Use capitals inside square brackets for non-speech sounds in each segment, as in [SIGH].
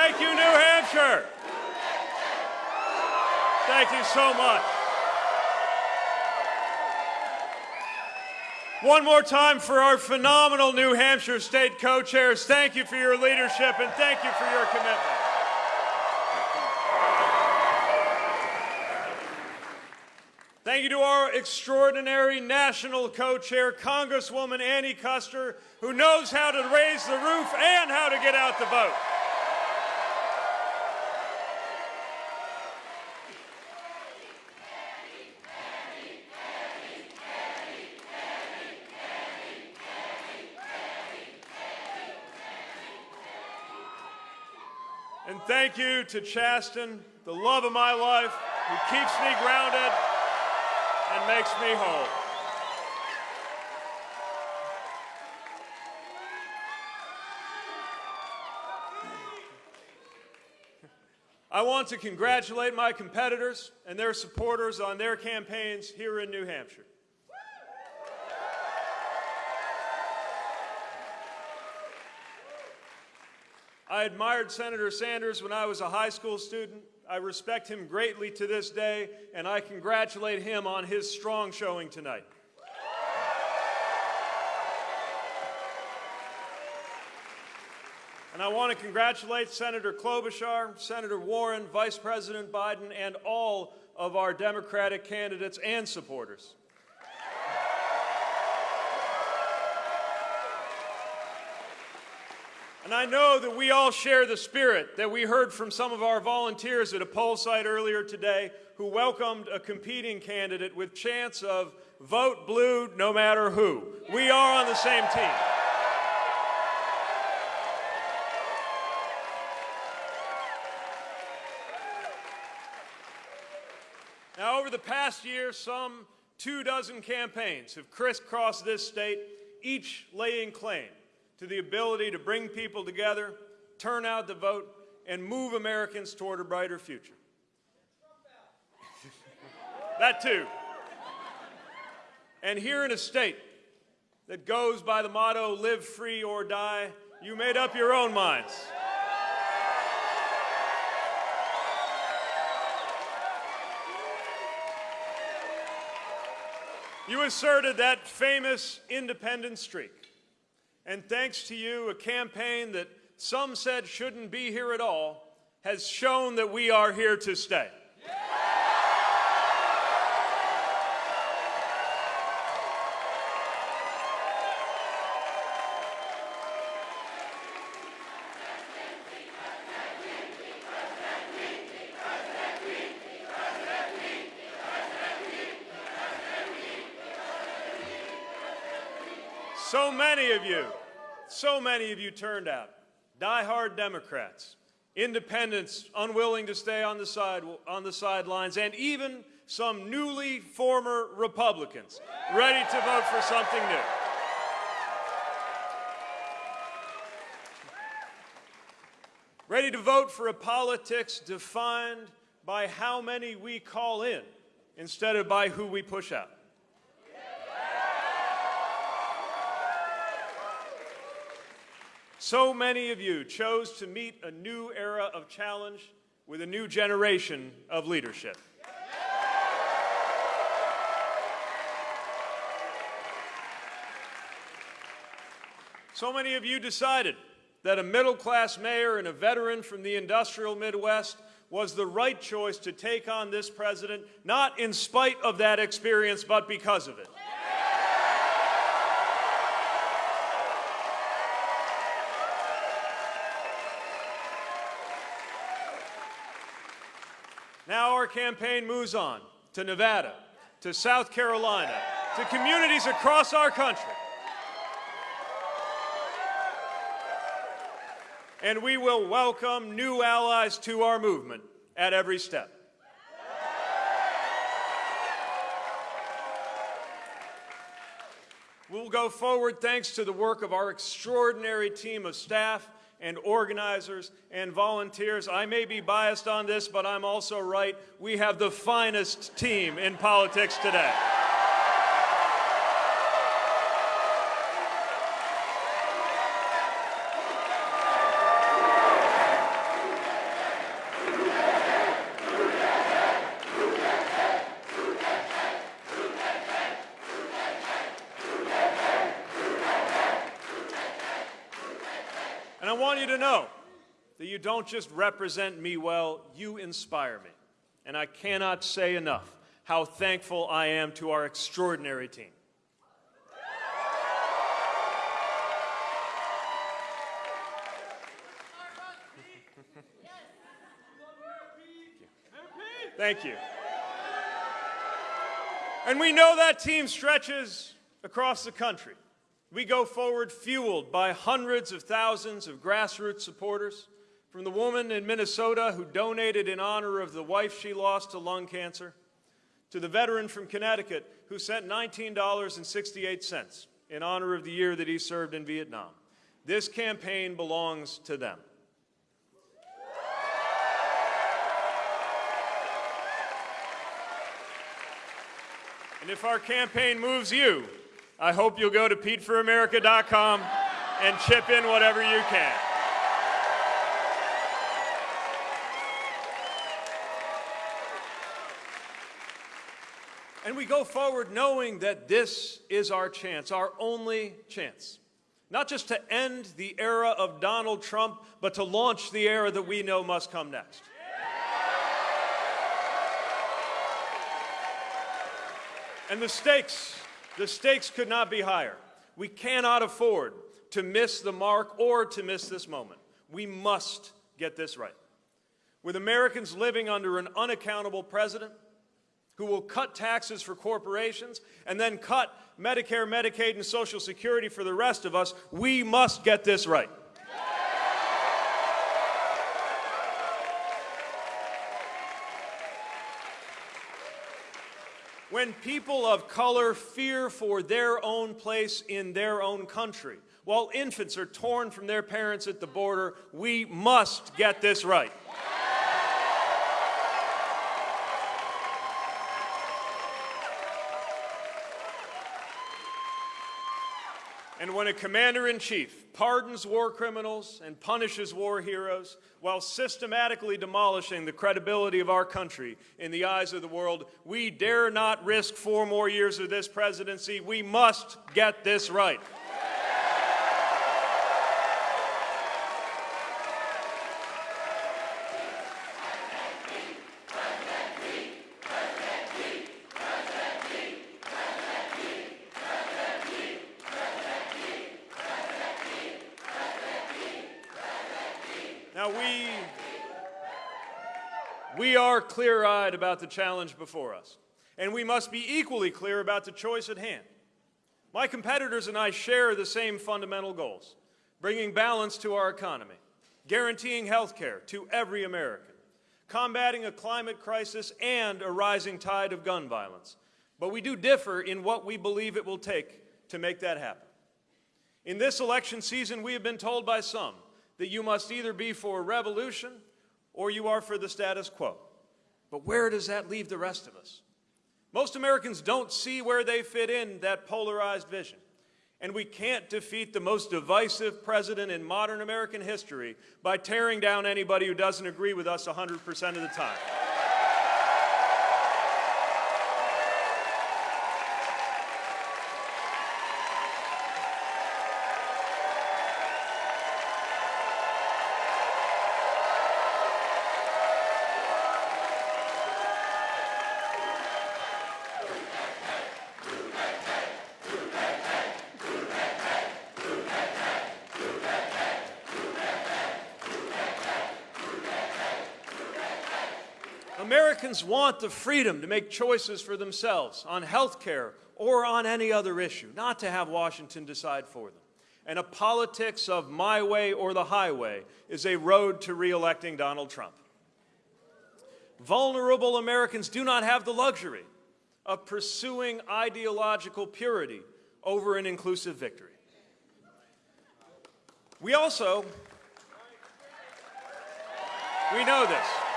Thank you, New Hampshire. Thank you so much. One more time for our phenomenal New Hampshire State co-chairs. Thank you for your leadership and thank you for your commitment. Thank you to our extraordinary national co-chair, Congresswoman Annie Kuster, who knows how to raise the roof and how to get out the vote. And thank you to Chasten, the love of my life, who keeps me grounded and makes me whole. I want to congratulate my competitors and their supporters on their campaigns here in New Hampshire. I admired Senator Sanders when I was a high school student. I respect him greatly to this day, and I congratulate him on his strong showing tonight. And I want to congratulate Senator Klobuchar, Senator Warren, Vice President Biden, and all of our Democratic candidates and supporters. And I know that we all share the spirit that we heard from some of our volunteers at a poll site earlier today who welcomed a competing candidate with chance of vote blue no matter who. We are on the same team. Now, over the past year, some two dozen campaigns have crisscrossed this state, each laying claim to the ability to bring people together, turn out the vote, and move Americans toward a brighter future. [LAUGHS] that too. And here in a state that goes by the motto, live free or die, you made up your own minds. You asserted that famous independent streak. And thanks to you, a campaign that some said shouldn't be here at all has shown that we are here to stay. So many of you, so many of you turned out. Die-hard Democrats, independents unwilling to stay on the, side, on the sidelines, and even some newly former Republicans ready to vote for something new. Ready to vote for a politics defined by how many we call in instead of by who we push out. So many of you chose to meet a new era of challenge with a new generation of leadership. So many of you decided that a middle-class mayor and a veteran from the industrial Midwest was the right choice to take on this president, not in spite of that experience, but because of it. Now our campaign moves on to Nevada, to South Carolina, to communities across our country. And we will welcome new allies to our movement at every step. We'll go forward thanks to the work of our extraordinary team of staff and organizers and volunteers. I may be biased on this, but I'm also right. We have the finest team in politics today. To know that you don't just represent me well, you inspire me. And I cannot say enough how thankful I am to our extraordinary team. Thank you. And we know that team stretches across the country. We go forward fueled by hundreds of thousands of grassroots supporters, from the woman in Minnesota who donated in honor of the wife she lost to lung cancer, to the veteran from Connecticut who sent $19.68 in honor of the year that he served in Vietnam. This campaign belongs to them. And if our campaign moves you, I hope you'll go to PeteForAmerica.com and chip in whatever you can. And we go forward knowing that this is our chance, our only chance. Not just to end the era of Donald Trump, but to launch the era that we know must come next. And the stakes, the stakes could not be higher. We cannot afford to miss the mark or to miss this moment. We must get this right. With Americans living under an unaccountable president who will cut taxes for corporations and then cut Medicare, Medicaid, and Social Security for the rest of us, we must get this right. When people of color fear for their own place in their own country, while infants are torn from their parents at the border, we must get this right. And when a commander-in-chief pardons war criminals and punishes war heroes while systematically demolishing the credibility of our country in the eyes of the world, we dare not risk four more years of this presidency. We must get this right. We are clear eyed about the challenge before us, and we must be equally clear about the choice at hand. My competitors and I share the same fundamental goals bringing balance to our economy, guaranteeing health care to every American, combating a climate crisis and a rising tide of gun violence. But we do differ in what we believe it will take to make that happen. In this election season, we have been told by some that you must either be for a revolution or you are for the status quo. But where does that leave the rest of us? Most Americans don't see where they fit in that polarized vision. And we can't defeat the most divisive president in modern American history by tearing down anybody who doesn't agree with us 100% of the time. Want the freedom to make choices for themselves on health care or on any other issue, not to have Washington decide for them. And a politics of my way or the highway is a road to reelecting Donald Trump. Vulnerable Americans do not have the luxury of pursuing ideological purity over an inclusive victory. We also, we know this.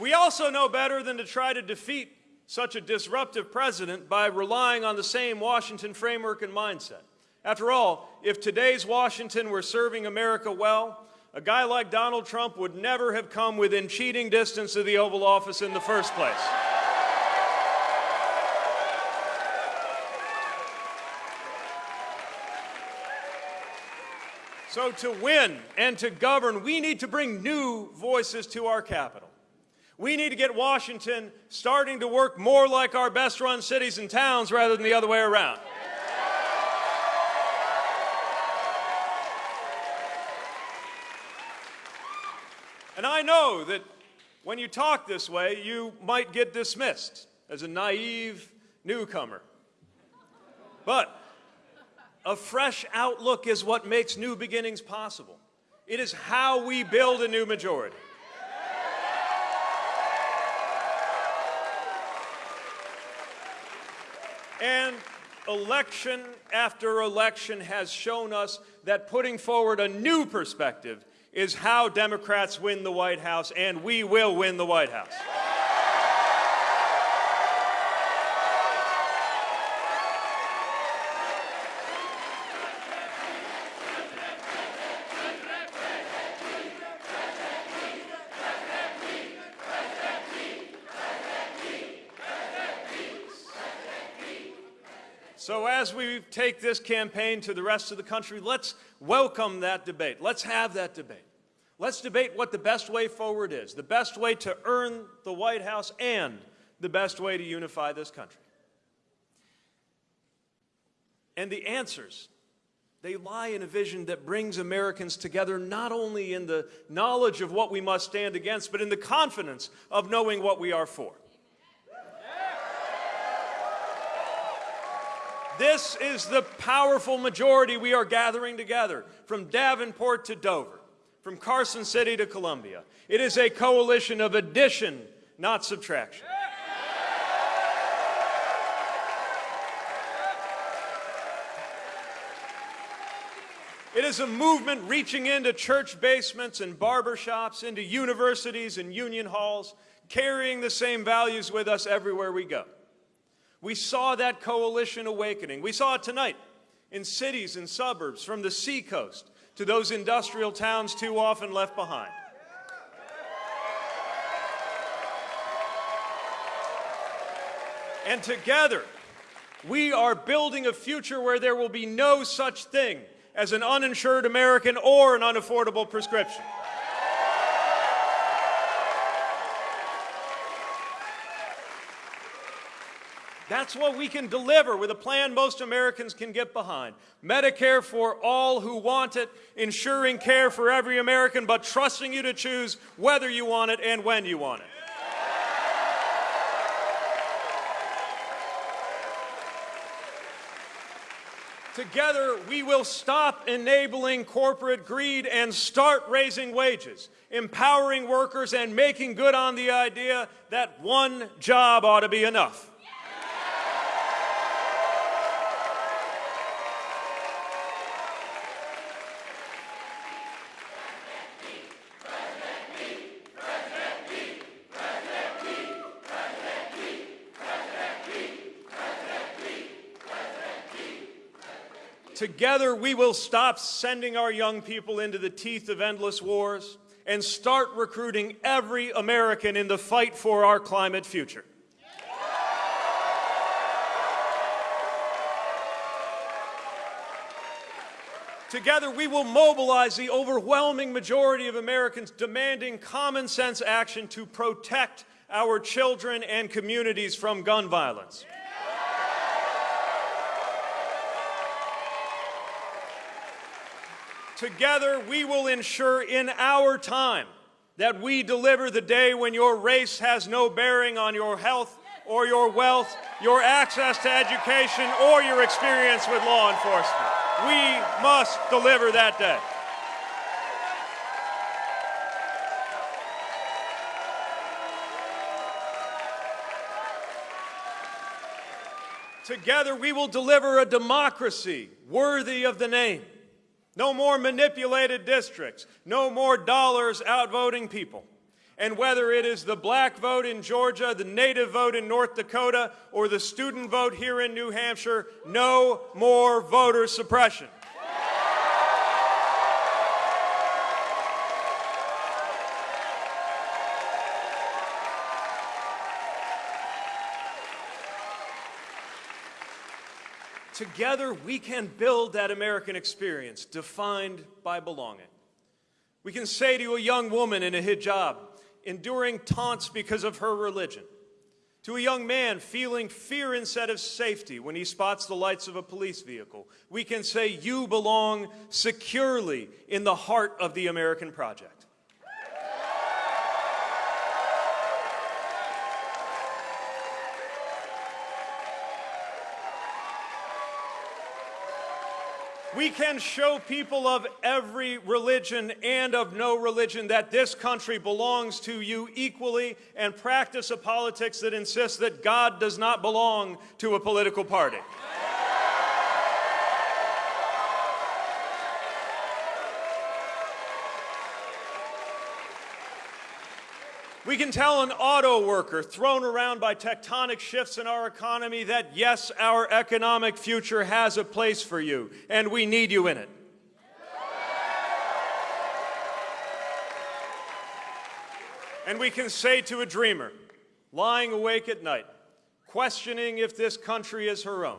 We also know better than to try to defeat such a disruptive president by relying on the same Washington framework and mindset. After all, if today's Washington were serving America well, a guy like Donald Trump would never have come within cheating distance of the Oval Office in the first place. So to win and to govern, we need to bring new voices to our capital. We need to get Washington starting to work more like our best run cities and towns rather than the other way around. And I know that when you talk this way, you might get dismissed as a naive newcomer. But a fresh outlook is what makes new beginnings possible. It is how we build a new majority. And election after election has shown us that putting forward a new perspective is how Democrats win the White House, and we will win the White House. So as we take this campaign to the rest of the country, let's welcome that debate. Let's have that debate. Let's debate what the best way forward is, the best way to earn the White House and the best way to unify this country. And the answers, they lie in a vision that brings Americans together not only in the knowledge of what we must stand against, but in the confidence of knowing what we are for. This is the powerful majority we are gathering together from Davenport to Dover, from Carson City to Columbia. It is a coalition of addition, not subtraction. It is a movement reaching into church basements and barbershops, into universities and union halls, carrying the same values with us everywhere we go. We saw that coalition awakening. We saw it tonight in cities and suburbs from the seacoast to those industrial towns too often left behind. And together, we are building a future where there will be no such thing as an uninsured American or an unaffordable prescription. That's what we can deliver with a plan most Americans can get behind. Medicare for all who want it, ensuring care for every American, but trusting you to choose whether you want it and when you want it. Together, we will stop enabling corporate greed and start raising wages, empowering workers, and making good on the idea that one job ought to be enough. Together, we will stop sending our young people into the teeth of endless wars and start recruiting every American in the fight for our climate future. Together, we will mobilize the overwhelming majority of Americans demanding common sense action to protect our children and communities from gun violence. Together, we will ensure in our time that we deliver the day when your race has no bearing on your health or your wealth, your access to education, or your experience with law enforcement. We must deliver that day. Together, we will deliver a democracy worthy of the name. No more manipulated districts. No more dollars outvoting people. And whether it is the black vote in Georgia, the native vote in North Dakota, or the student vote here in New Hampshire, no more voter suppression. Together, we can build that American experience defined by belonging. We can say to a young woman in a hijab, enduring taunts because of her religion, to a young man feeling fear instead of safety when he spots the lights of a police vehicle, we can say, You belong securely in the heart of the American project. We can show people of every religion and of no religion that this country belongs to you equally and practice a politics that insists that God does not belong to a political party. We can tell an auto worker thrown around by tectonic shifts in our economy that yes, our economic future has a place for you, and we need you in it. And we can say to a dreamer, lying awake at night, questioning if this country is her own,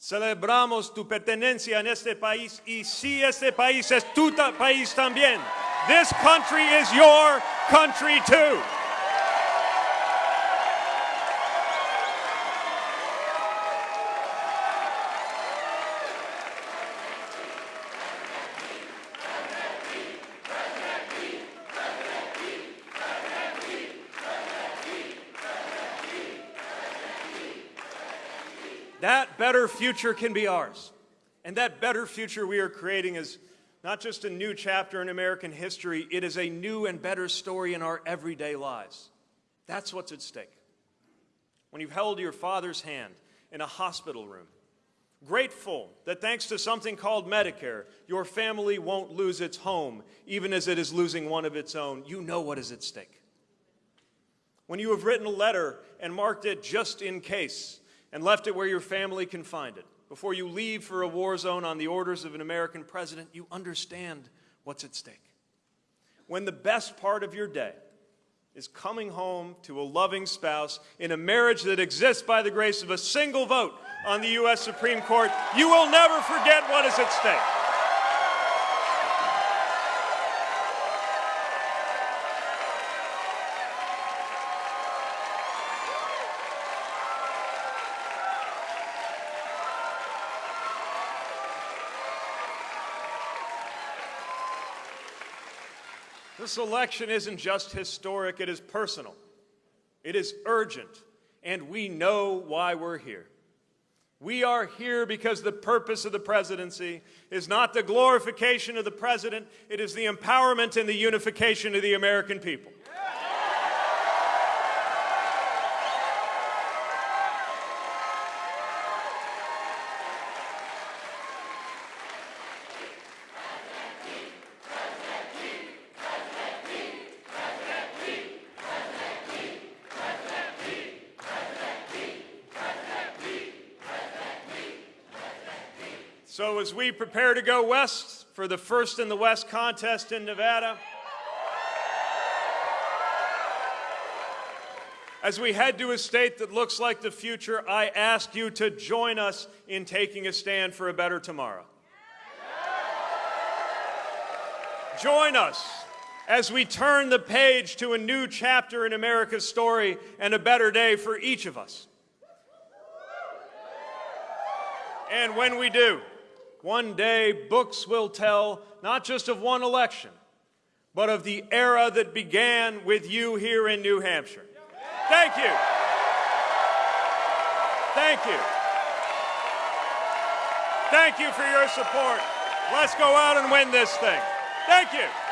celebramos tu pertenencia en este país y si este país es tu país también. This country is your country too. That better future can be ours. And that better future we are creating is not just a new chapter in American history, it is a new and better story in our everyday lives. That's what's at stake. When you've held your father's hand in a hospital room, grateful that thanks to something called Medicare, your family won't lose its home, even as it is losing one of its own, you know what is at stake. When you have written a letter and marked it just in case and left it where your family can find it, before you leave for a war zone on the orders of an American president, you understand what's at stake. When the best part of your day is coming home to a loving spouse in a marriage that exists by the grace of a single vote on the U.S. Supreme Court, you will never forget what is at stake. This election isn't just historic, it is personal. It is urgent, and we know why we're here. We are here because the purpose of the presidency is not the glorification of the president, it is the empowerment and the unification of the American people. So as we prepare to go west for the First in the West contest in Nevada, as we head to a state that looks like the future, I ask you to join us in taking a stand for a better tomorrow. Join us as we turn the page to a new chapter in America's story and a better day for each of us. And when we do, one day, books will tell not just of one election, but of the era that began with you here in New Hampshire. Thank you. Thank you. Thank you for your support. Let's go out and win this thing. Thank you.